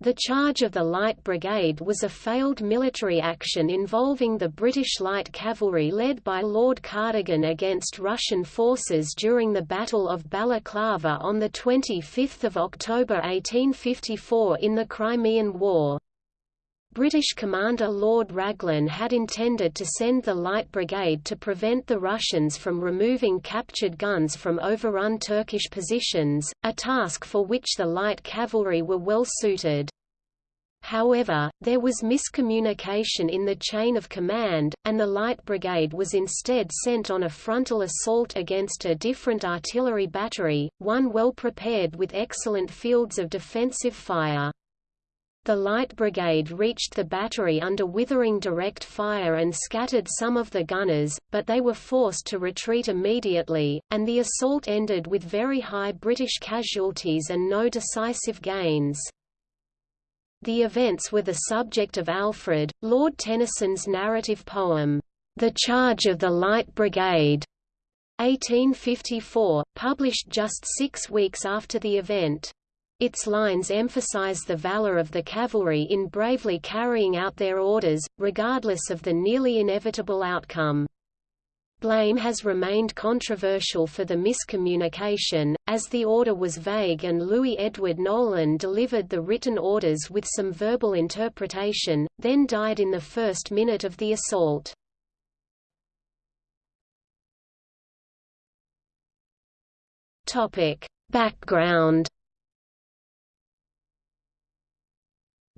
The charge of the Light Brigade was a failed military action involving the British Light Cavalry led by Lord Cardigan against Russian forces during the Battle of Balaclava on 25 October 1854 in the Crimean War. British commander Lord Raglan had intended to send the Light Brigade to prevent the Russians from removing captured guns from overrun Turkish positions, a task for which the light cavalry were well suited. However, there was miscommunication in the chain of command, and the Light Brigade was instead sent on a frontal assault against a different artillery battery, one well prepared with excellent fields of defensive fire. The Light Brigade reached the battery under withering direct fire and scattered some of the gunners, but they were forced to retreat immediately, and the assault ended with very high British casualties and no decisive gains. The events were the subject of Alfred, Lord Tennyson's narrative poem, The Charge of the Light Brigade, 1854, published just six weeks after the event. Its lines emphasize the valor of the cavalry in bravely carrying out their orders, regardless of the nearly inevitable outcome. Blame has remained controversial for the miscommunication, as the order was vague and Louis Edward Nolan delivered the written orders with some verbal interpretation, then died in the first minute of the assault. Background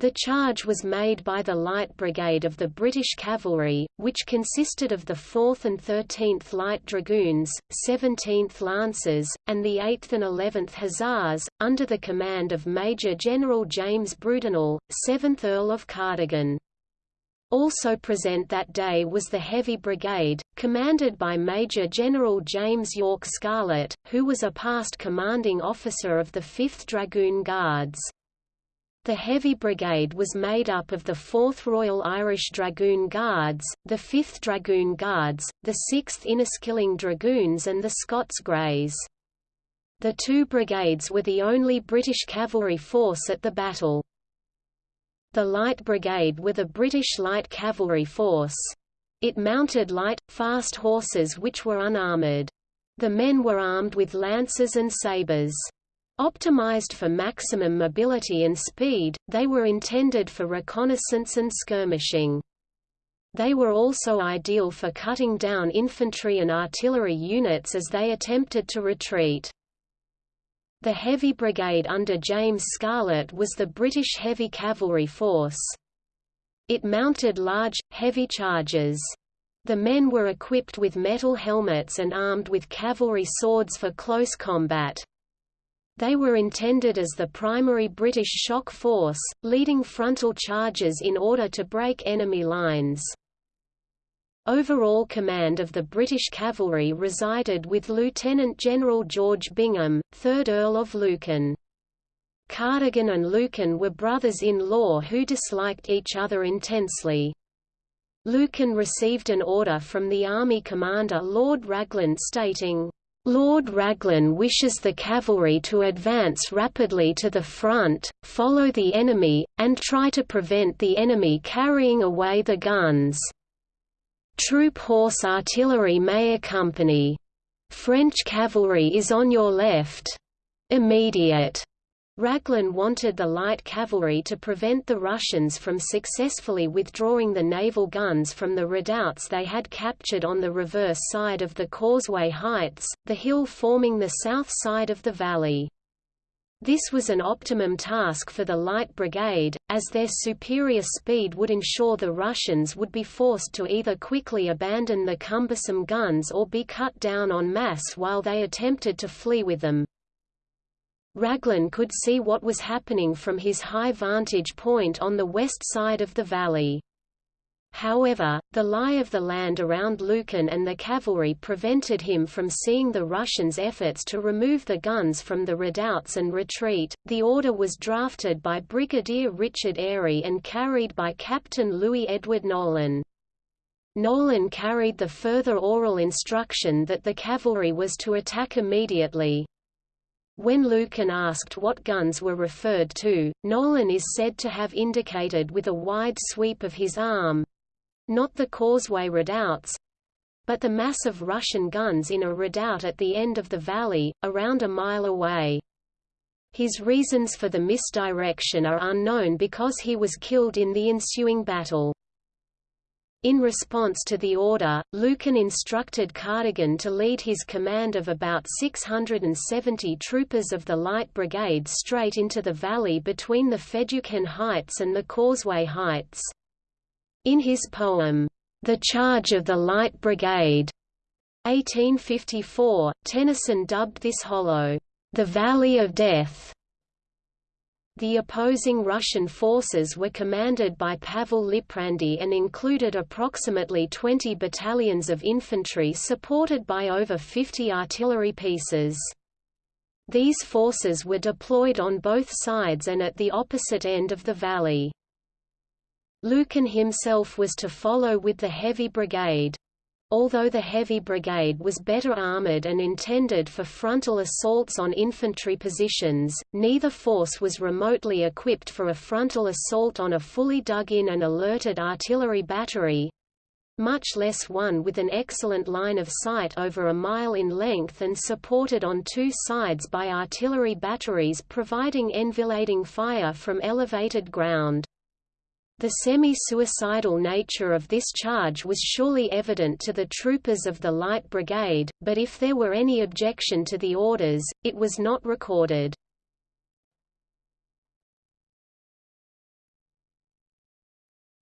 The charge was made by the Light Brigade of the British Cavalry, which consisted of the 4th and 13th Light Dragoons, 17th Lancers, and the 8th and 11th Hussars, under the command of Major General James Brudenell, 7th Earl of Cardigan. Also present that day was the Heavy Brigade, commanded by Major General James York Scarlett, who was a past commanding officer of the 5th Dragoon Guards. The Heavy Brigade was made up of the 4th Royal Irish Dragoon Guards, the 5th Dragoon Guards, the 6th Inniskilling Dragoons and the Scots Greys. The two brigades were the only British cavalry force at the battle. The Light Brigade were the British light cavalry force. It mounted light, fast horses which were unarmoured. The men were armed with lances and sabres. Optimized for maximum mobility and speed, they were intended for reconnaissance and skirmishing. They were also ideal for cutting down infantry and artillery units as they attempted to retreat. The Heavy Brigade under James Scarlett was the British heavy cavalry force. It mounted large, heavy charges. The men were equipped with metal helmets and armed with cavalry swords for close combat. They were intended as the primary British shock force, leading frontal charges in order to break enemy lines. Overall command of the British cavalry resided with Lieutenant General George Bingham, 3rd Earl of Lucan. Cardigan and Lucan were brothers-in-law who disliked each other intensely. Lucan received an order from the army commander Lord Raglan stating, Lord Raglan wishes the cavalry to advance rapidly to the front, follow the enemy, and try to prevent the enemy carrying away the guns. Troop horse artillery may accompany. French cavalry is on your left. Immediate. Raglan wanted the light cavalry to prevent the Russians from successfully withdrawing the naval guns from the redoubts they had captured on the reverse side of the Causeway Heights, the hill forming the south side of the valley. This was an optimum task for the Light Brigade, as their superior speed would ensure the Russians would be forced to either quickly abandon the cumbersome guns or be cut down en masse while they attempted to flee with them. Raglan could see what was happening from his high vantage point on the west side of the valley. However, the lie of the land around Lucan and the cavalry prevented him from seeing the Russians' efforts to remove the guns from the redoubts and retreat. The order was drafted by Brigadier Richard Airey and carried by Captain Louis Edward Nolan. Nolan carried the further oral instruction that the cavalry was to attack immediately. When Lucan asked what guns were referred to, Nolan is said to have indicated with a wide sweep of his arm—not the causeway redoubts—but the mass of Russian guns in a redoubt at the end of the valley, around a mile away. His reasons for the misdirection are unknown because he was killed in the ensuing battle. In response to the order, Lucan instructed Cardigan to lead his command of about 670 troopers of the Light Brigade straight into the valley between the Fedyukhin Heights and the Causeway Heights. In his poem, The Charge of the Light Brigade, 1854, Tennyson dubbed this hollow, the Valley of Death. The opposing Russian forces were commanded by Pavel Liprandi and included approximately 20 battalions of infantry supported by over 50 artillery pieces. These forces were deployed on both sides and at the opposite end of the valley. Lucan himself was to follow with the Heavy Brigade. Although the Heavy Brigade was better armored and intended for frontal assaults on infantry positions, neither force was remotely equipped for a frontal assault on a fully dug-in and alerted artillery battery—much less one with an excellent line of sight over a mile in length and supported on two sides by artillery batteries providing enfilading fire from elevated ground. The semi-suicidal nature of this charge was surely evident to the troopers of the Light Brigade, but if there were any objection to the orders, it was not recorded.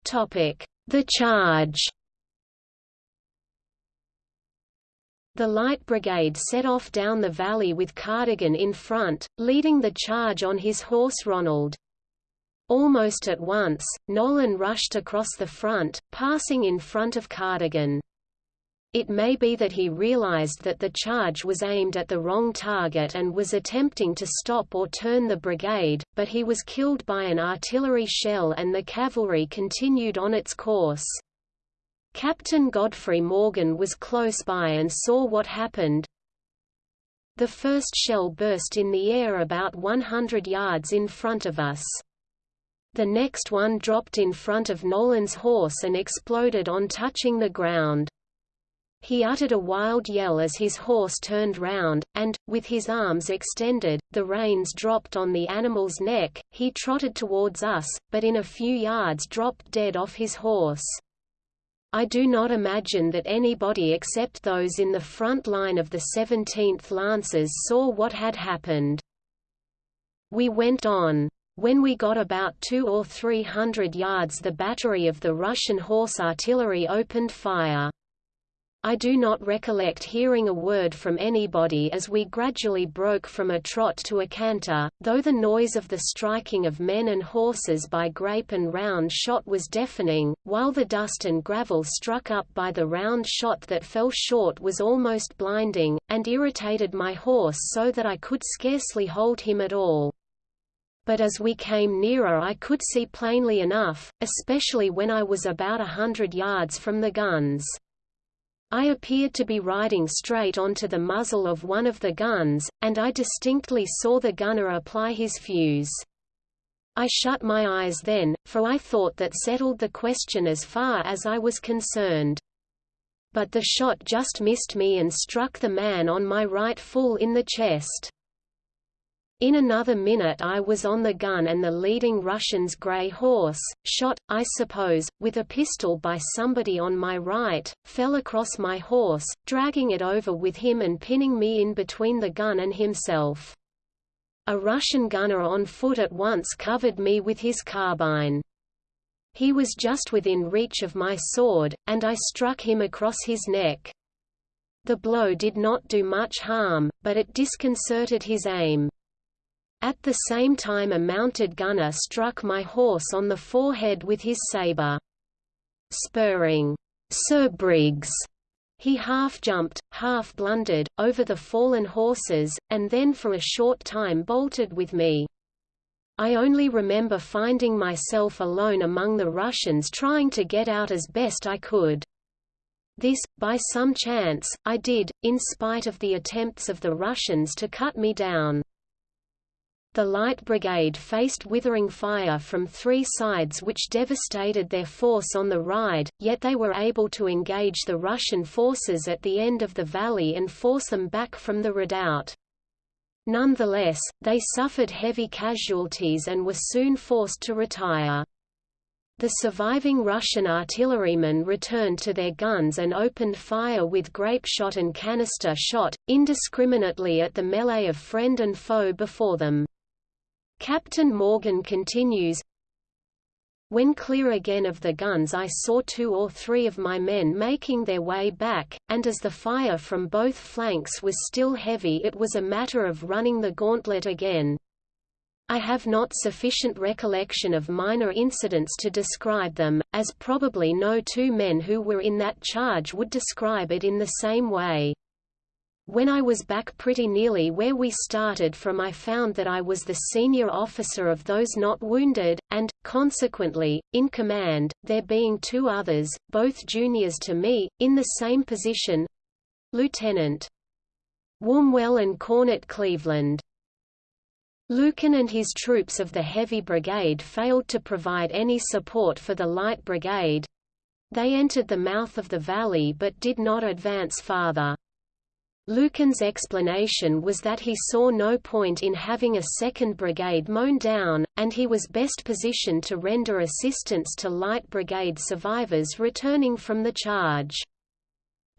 The charge The Light Brigade set off down the valley with Cardigan in front, leading the charge on his horse Ronald. Almost at once, Nolan rushed across the front, passing in front of Cardigan. It may be that he realized that the charge was aimed at the wrong target and was attempting to stop or turn the brigade, but he was killed by an artillery shell and the cavalry continued on its course. Captain Godfrey Morgan was close by and saw what happened. The first shell burst in the air about 100 yards in front of us. The next one dropped in front of Nolan's horse and exploded on touching the ground. He uttered a wild yell as his horse turned round, and, with his arms extended, the reins dropped on the animal's neck, he trotted towards us, but in a few yards dropped dead off his horse. I do not imagine that anybody except those in the front line of the 17th Lancers saw what had happened. We went on. When we got about two or three hundred yards the battery of the Russian horse artillery opened fire. I do not recollect hearing a word from anybody as we gradually broke from a trot to a canter, though the noise of the striking of men and horses by grape and round shot was deafening, while the dust and gravel struck up by the round shot that fell short was almost blinding, and irritated my horse so that I could scarcely hold him at all but as we came nearer I could see plainly enough, especially when I was about a hundred yards from the guns. I appeared to be riding straight onto the muzzle of one of the guns, and I distinctly saw the gunner apply his fuse. I shut my eyes then, for I thought that settled the question as far as I was concerned. But the shot just missed me and struck the man on my right full in the chest. In another minute I was on the gun and the leading Russian's grey horse, shot, I suppose, with a pistol by somebody on my right, fell across my horse, dragging it over with him and pinning me in between the gun and himself. A Russian gunner on foot at once covered me with his carbine. He was just within reach of my sword, and I struck him across his neck. The blow did not do much harm, but it disconcerted his aim. At the same time a mounted gunner struck my horse on the forehead with his saber. Spurring, Sir Briggs, he half jumped, half blundered, over the fallen horses, and then for a short time bolted with me. I only remember finding myself alone among the Russians trying to get out as best I could. This, by some chance, I did, in spite of the attempts of the Russians to cut me down. The Light Brigade faced withering fire from three sides which devastated their force on the ride, yet they were able to engage the Russian forces at the end of the valley and force them back from the redoubt. Nonetheless, they suffered heavy casualties and were soon forced to retire. The surviving Russian artillerymen returned to their guns and opened fire with grape shot and canister shot, indiscriminately at the melee of friend and foe before them. Captain Morgan continues, when clear again of the guns I saw two or three of my men making their way back, and as the fire from both flanks was still heavy it was a matter of running the gauntlet again. I have not sufficient recollection of minor incidents to describe them, as probably no two men who were in that charge would describe it in the same way. When I was back pretty nearly where we started from I found that I was the senior officer of those not wounded, and, consequently, in command, there being two others, both juniors to me, in the same position—Lieutenant Wombwell and Cornet Cleveland. Lucan and his troops of the Heavy Brigade failed to provide any support for the Light Brigade. They entered the mouth of the valley but did not advance farther. Lucan's explanation was that he saw no point in having a second brigade mown down, and he was best positioned to render assistance to light brigade survivors returning from the charge.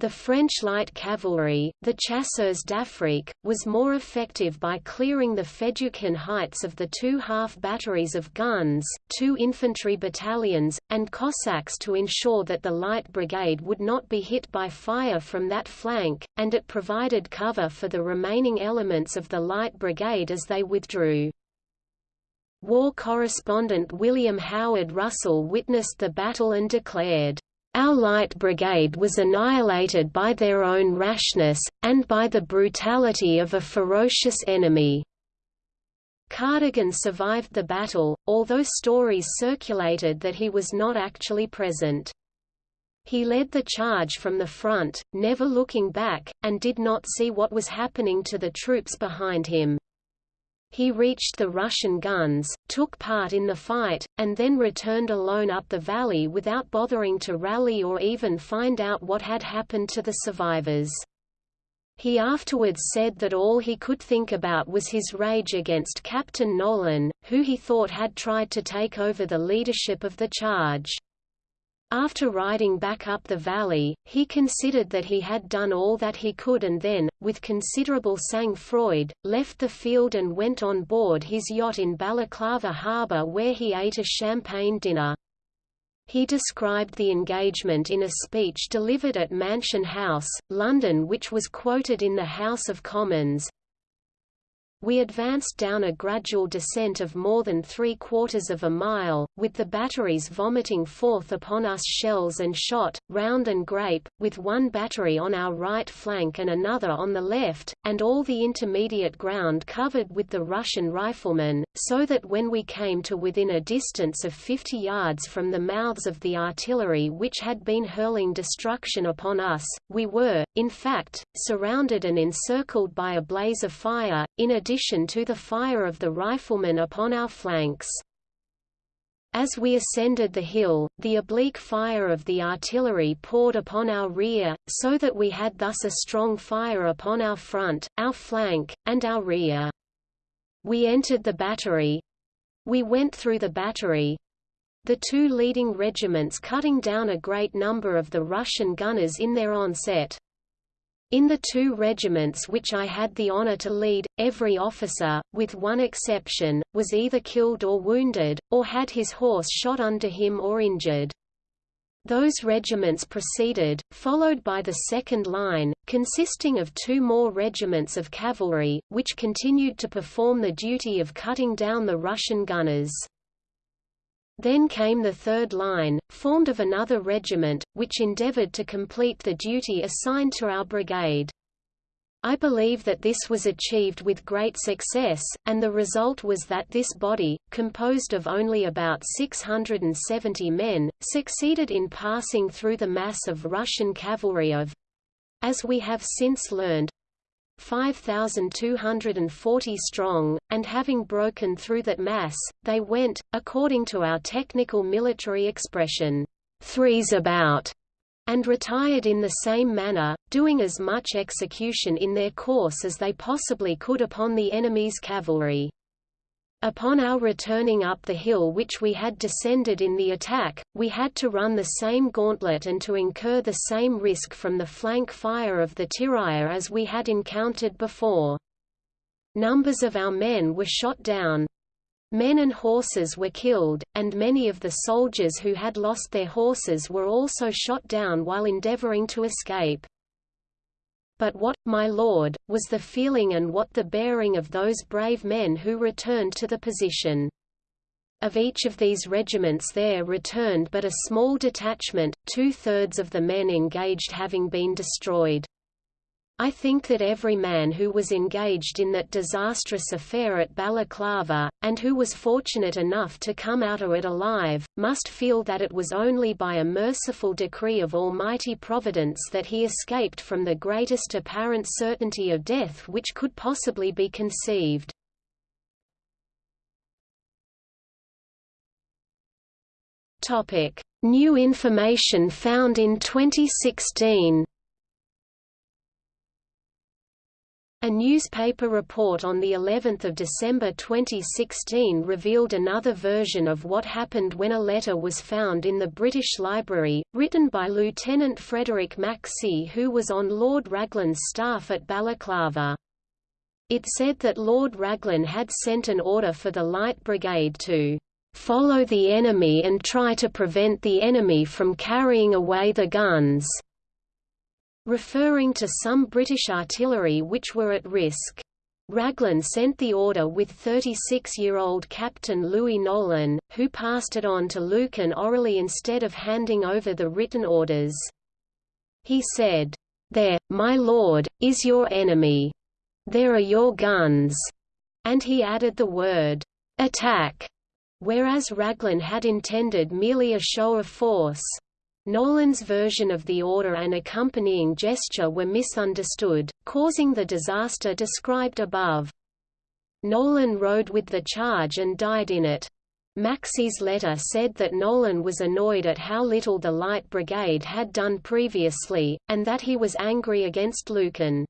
The French light cavalry, the Chasseurs d'Afrique, was more effective by clearing the Fedyukhin heights of the two half batteries of guns, two infantry battalions, and Cossacks to ensure that the light brigade would not be hit by fire from that flank, and it provided cover for the remaining elements of the light brigade as they withdrew. War correspondent William Howard Russell witnessed the battle and declared, our light brigade was annihilated by their own rashness, and by the brutality of a ferocious enemy. Cardigan survived the battle, although stories circulated that he was not actually present. He led the charge from the front, never looking back, and did not see what was happening to the troops behind him. He reached the Russian guns, took part in the fight, and then returned alone up the valley without bothering to rally or even find out what had happened to the survivors. He afterwards said that all he could think about was his rage against Captain Nolan, who he thought had tried to take over the leadership of the charge. After riding back up the valley, he considered that he had done all that he could and then, with considerable sang-froid, left the field and went on board his yacht in Balaclava harbour where he ate a champagne dinner. He described the engagement in a speech delivered at Mansion House, London which was quoted in the House of Commons, we advanced down a gradual descent of more than three quarters of a mile, with the batteries vomiting forth upon us shells and shot, round and grape, with one battery on our right flank and another on the left, and all the intermediate ground covered with the Russian riflemen, so that when we came to within a distance of 50 yards from the mouths of the artillery which had been hurling destruction upon us, we were, in fact, surrounded and encircled by a blaze of fire, in addition to the fire of the riflemen upon our flanks. As we ascended the hill, the oblique fire of the artillery poured upon our rear, so that we had thus a strong fire upon our front, our flank, and our rear. We entered the battery. We went through the battery. The two leading regiments cutting down a great number of the Russian gunners in their onset. In the two regiments which I had the honor to lead, every officer, with one exception, was either killed or wounded, or had his horse shot under him or injured. Those regiments proceeded, followed by the second line, consisting of two more regiments of cavalry, which continued to perform the duty of cutting down the Russian gunners. Then came the third line, formed of another regiment, which endeavored to complete the duty assigned to our brigade. I believe that this was achieved with great success, and the result was that this body, composed of only about 670 men, succeeded in passing through the mass of Russian cavalry of as we have since learned 5,240 strong, and having broken through that mass, they went, according to our technical military expression, threes about, and retired in the same manner, doing as much execution in their course as they possibly could upon the enemy's cavalry. Upon our returning up the hill which we had descended in the attack, we had to run the same gauntlet and to incur the same risk from the flank fire of the tirailleur as we had encountered before. Numbers of our men were shot down. Men and horses were killed, and many of the soldiers who had lost their horses were also shot down while endeavoring to escape. But what, my lord, was the feeling and what the bearing of those brave men who returned to the position? Of each of these regiments there returned but a small detachment, two-thirds of the men engaged having been destroyed. I think that every man who was engaged in that disastrous affair at Balaclava, and who was fortunate enough to come out of it alive, must feel that it was only by a merciful decree of Almighty Providence that he escaped from the greatest apparent certainty of death which could possibly be conceived. New information found in 2016 A newspaper report on the 11th of December 2016 revealed another version of what happened when a letter was found in the British Library, written by Lieutenant Frederick Maxse who was on Lord Raglan's staff at Balaclava. It said that Lord Raglan had sent an order for the Light Brigade to follow the enemy and try to prevent the enemy from carrying away the guns referring to some British artillery which were at risk. Raglan sent the order with 36-year-old Captain Louis Nolan, who passed it on to Lucan orally instead of handing over the written orders. He said, "'There, my lord, is your enemy. There are your guns." And he added the word, "'attack'", whereas Raglan had intended merely a show of force. Nolan's version of the order and accompanying gesture were misunderstood, causing the disaster described above. Nolan rode with the charge and died in it. Maxse's letter said that Nolan was annoyed at how little the Light Brigade had done previously, and that he was angry against Lucan.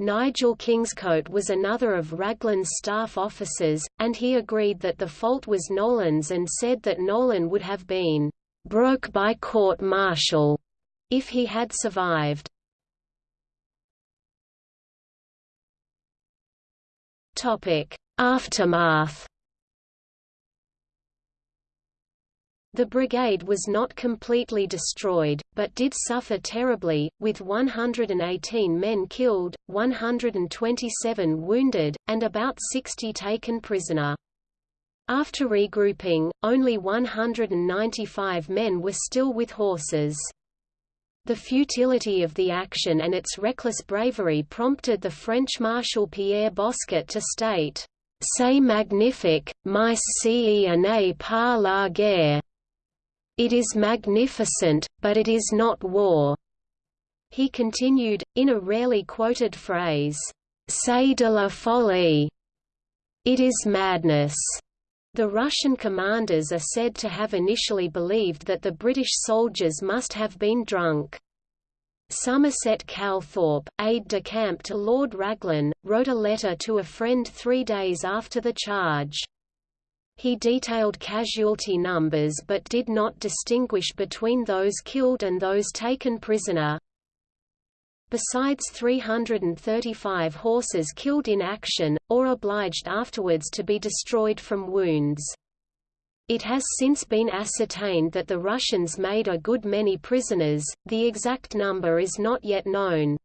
Nigel Kingscote was another of Raglan's staff officers, and he agreed that the fault was Nolan's and said that Nolan would have been broke by court-martial if he had survived. Topic: Aftermath. The brigade was not completely destroyed, but did suffer terribly, with 118 men killed, 127 wounded, and about 60 taken prisoner. After regrouping, only 195 men were still with horses. The futility of the action and its reckless bravery prompted the French Marshal Pierre Bosquet to state, C'est magnifique, mais ce pas la guerre. It is magnificent, but it is not war. He continued, in a rarely quoted phrase, C'est de la folie. It is madness. The Russian commanders are said to have initially believed that the British soldiers must have been drunk. Somerset Calthorpe, aide-de-camp to Lord Raglan, wrote a letter to a friend three days after the charge. He detailed casualty numbers but did not distinguish between those killed and those taken prisoner. Besides 335 horses killed in action, or obliged afterwards to be destroyed from wounds. It has since been ascertained that the Russians made a good many prisoners, the exact number is not yet known.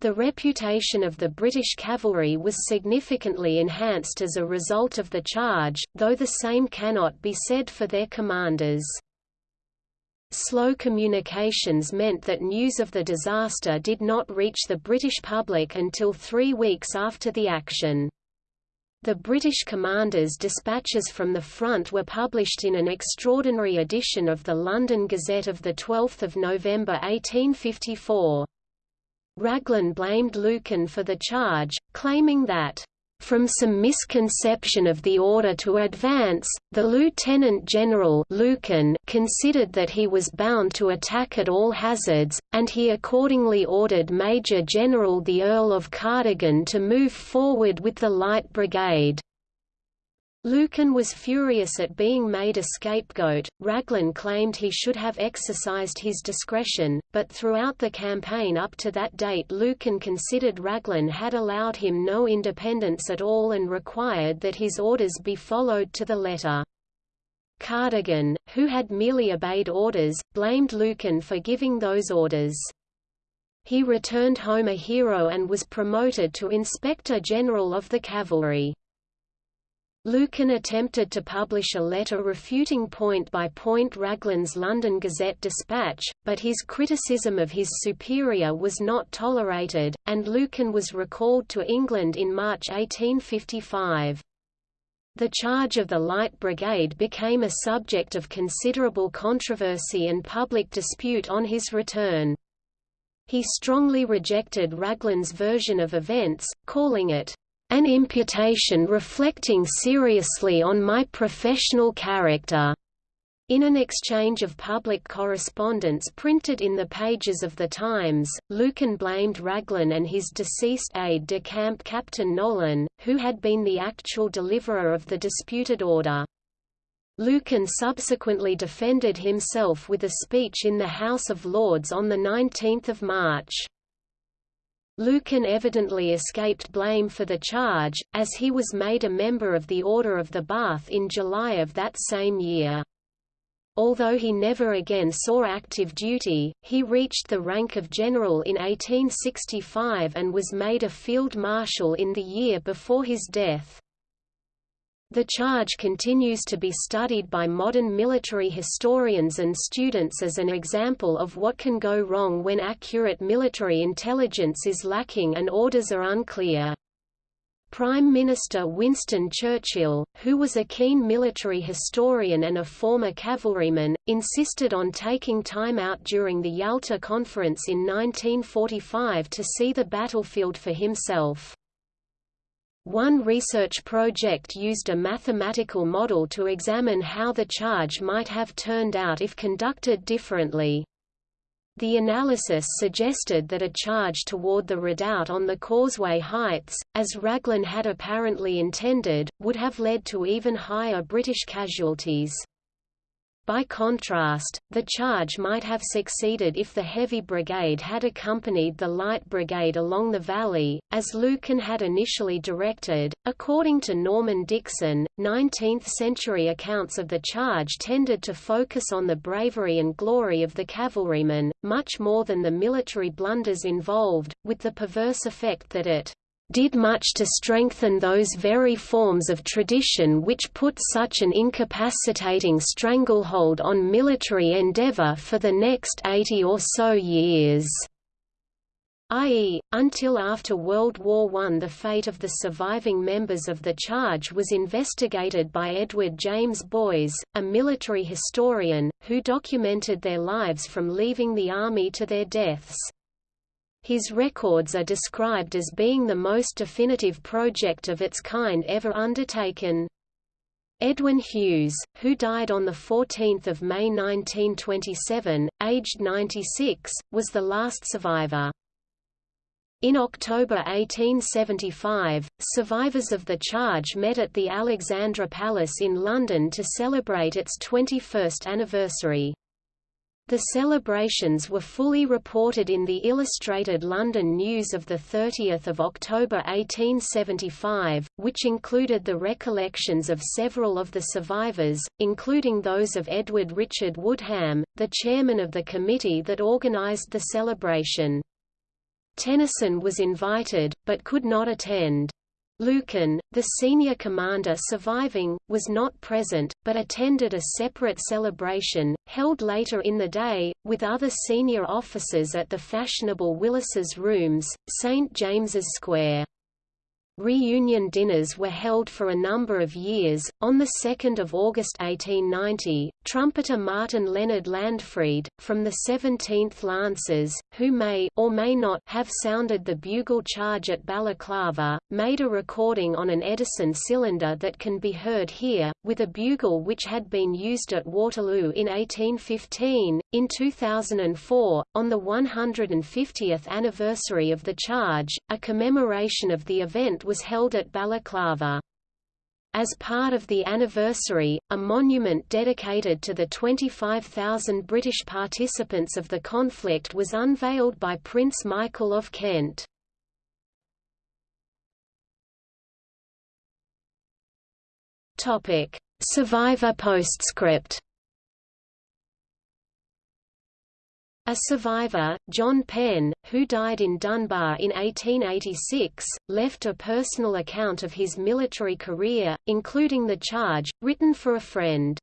The reputation of the British cavalry was significantly enhanced as a result of the charge, though the same cannot be said for their commanders. Slow communications meant that news of the disaster did not reach the British public until three weeks after the action. The British commanders' dispatches from the front were published in an extraordinary edition of the London Gazette of 12 November 1854. Raglan blamed Lucan for the charge, claiming that from some misconception of the order to advance, the Lieutenant General Lucan considered that he was bound to attack at all hazards, and he accordingly ordered Major General the Earl of Cardigan to move forward with the Light Brigade. Lucan was furious at being made a scapegoat. Raglan claimed he should have exercised his discretion, but throughout the campaign up to that date Lucan considered Raglan had allowed him no independence at all and required that his orders be followed to the letter. Cardigan, who had merely obeyed orders, blamed Lucan for giving those orders. He returned home a hero and was promoted to Inspector General of the Cavalry. Lucan attempted to publish a letter refuting point by point Raglan's London Gazette dispatch, but his criticism of his superior was not tolerated, and Lucan was recalled to England in March 1855. The charge of the Light Brigade became a subject of considerable controversy and public dispute on his return. He strongly rejected Raglan's version of events, calling it an imputation reflecting seriously on my professional character. In an exchange of public correspondence printed in the pages of the Times, Lucan blamed Raglan and his deceased aide-de-camp Captain Nolan, who had been the actual deliverer of the disputed order. Lucan subsequently defended himself with a speech in the House of Lords on 19 March. Lucan evidently escaped blame for the charge, as he was made a member of the Order of the Bath in July of that same year. Although he never again saw active duty, he reached the rank of general in 1865 and was made a field marshal in the year before his death. The charge continues to be studied by modern military historians and students as an example of what can go wrong when accurate military intelligence is lacking and orders are unclear. Prime Minister Winston Churchill, who was a keen military historian and a former cavalryman, insisted on taking time out during the Yalta Conference in 1945 to see the battlefield for himself. One research project used a mathematical model to examine how the charge might have turned out if conducted differently. The analysis suggested that a charge toward the redoubt on the Causeway Heights, as Raglan had apparently intended, would have led to even higher British casualties. By contrast, the charge might have succeeded if the Heavy Brigade had accompanied the Light Brigade along the valley, as Lucan had initially directed. According to Norman Dixon, 19th century accounts of the charge tended to focus on the bravery and glory of the cavalrymen, much more than the military blunders involved, with the perverse effect that it did much to strengthen those very forms of tradition which put such an incapacitating stranglehold on military endeavor for the next 80 or so years i.e., until after World War I the fate of the surviving members of the charge was investigated by Edward James Boys, a military historian, who documented their lives from leaving the army to their deaths. His records are described as being the most definitive project of its kind ever undertaken. Edwin Hughes, who died on 14 May 1927, aged 96, was the last survivor. In October 1875, survivors of the charge met at the Alexandra Palace in London to celebrate its 21st anniversary. The celebrations were fully reported in the Illustrated London News of 30 October 1875, which included the recollections of several of the survivors, including those of Edward Richard Woodham, the chairman of the committee that organised the celebration. Tennyson was invited, but could not attend. Lucan, the senior commander surviving, was not present, but attended a separate celebration, held later in the day, with other senior officers at the fashionable Willis's Rooms, St James's Square. Reunion dinners were held for a number of years. On the 2nd of August 1890, trumpeter Martin Leonard Landfrey, from the 17th Lancers, who may or may not have sounded the bugle charge at Balaclava, made a recording on an Edison cylinder that can be heard here, with a bugle which had been used at Waterloo in 1815. In 2004, on the 150th anniversary of the charge, a commemoration of the event was held at Balaclava. As part of the anniversary, a monument dedicated to the 25,000 British participants of the conflict was unveiled by Prince Michael of Kent. Survivor postscript A survivor, John Penn, who died in Dunbar in 1886, left a personal account of his military career, including the charge, written for a friend.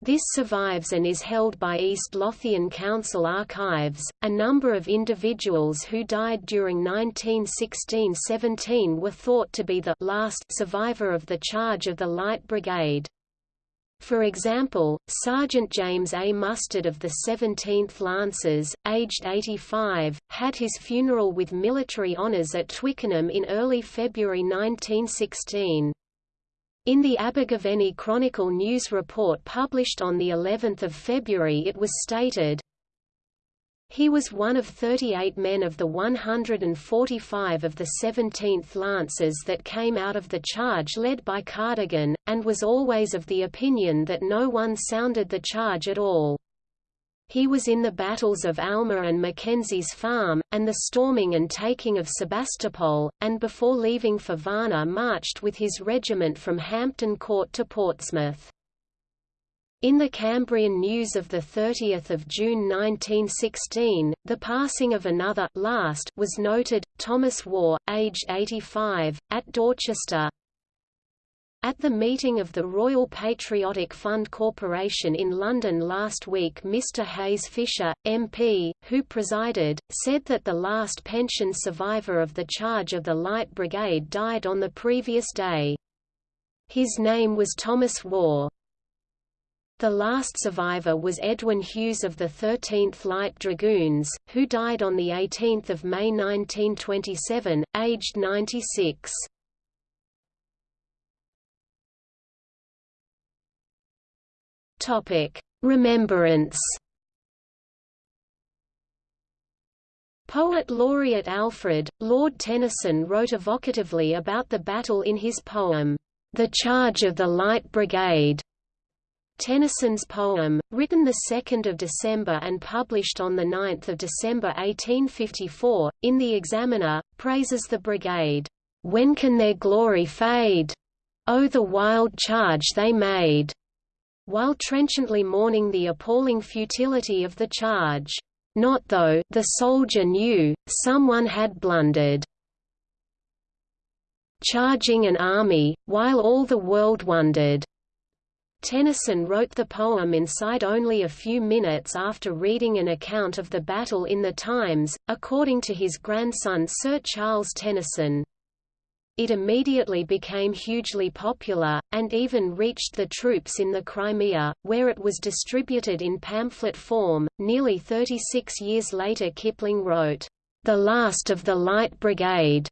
This survives and is held by East Lothian Council Archives. A number of individuals who died during 1916–17 were thought to be the last survivor of the charge of the Light Brigade. For example, Sergeant James A. Mustard of the 17th Lancers, aged 85, had his funeral with military honours at Twickenham in early February 1916. In the Abergavenny Chronicle news report published on the 11th of February it was stated, he was one of 38 men of the 145 of the 17th Lancers that came out of the charge led by Cardigan, and was always of the opinion that no one sounded the charge at all. He was in the battles of Alma and Mackenzie's Farm, and the storming and taking of Sebastopol, and before leaving for Varna marched with his regiment from Hampton Court to Portsmouth. In the Cambrian News of 30 June 1916, the passing of another last was noted, Thomas Waugh, aged 85, at Dorchester. At the meeting of the Royal Patriotic Fund Corporation in London last week Mr Hayes Fisher, MP, who presided, said that the last pension survivor of the charge of the Light Brigade died on the previous day. His name was Thomas Waugh. The last survivor was Edwin Hughes of the 13th Light Dragoons, who died on 18 May 1927, aged 96. Remembrance Poet laureate Alfred, Lord Tennyson wrote evocatively about the battle in his poem, The Charge of the Light Brigade. Tennyson's poem, written 2 December and published on 9 December 1854, in The Examiner, praises the brigade, "...when can their glory fade? Oh the wild charge they made!" while trenchantly mourning the appalling futility of the charge. Not though, the soldier knew, someone had blundered. Charging an army, while all the world wondered. Tennyson wrote the poem inside only a few minutes after reading an account of the battle in the Times, according to his grandson Sir Charles Tennyson. It immediately became hugely popular, and even reached the troops in the Crimea, where it was distributed in pamphlet form. Nearly 36 years later Kipling wrote, The Last of the Light Brigade,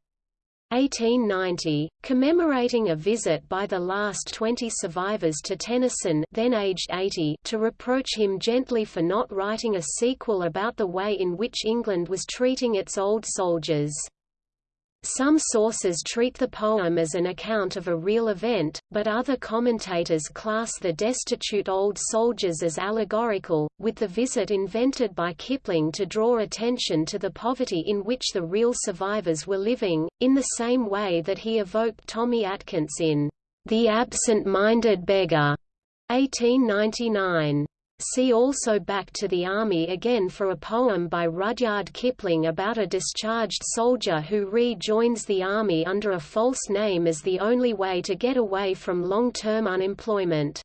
1890, commemorating a visit by the last 20 survivors to Tennyson then aged 80 to reproach him gently for not writing a sequel about the way in which England was treating its old soldiers. Some sources treat the poem as an account of a real event, but other commentators class the destitute old soldiers as allegorical, with the visit invented by Kipling to draw attention to the poverty in which the real survivors were living, in the same way that he evoked Tommy Atkins in The Absent-Minded Beggar, 1899. See also Back to the Army again for a poem by Rudyard Kipling about a discharged soldier who rejoins the army under a false name as the only way to get away from long-term unemployment.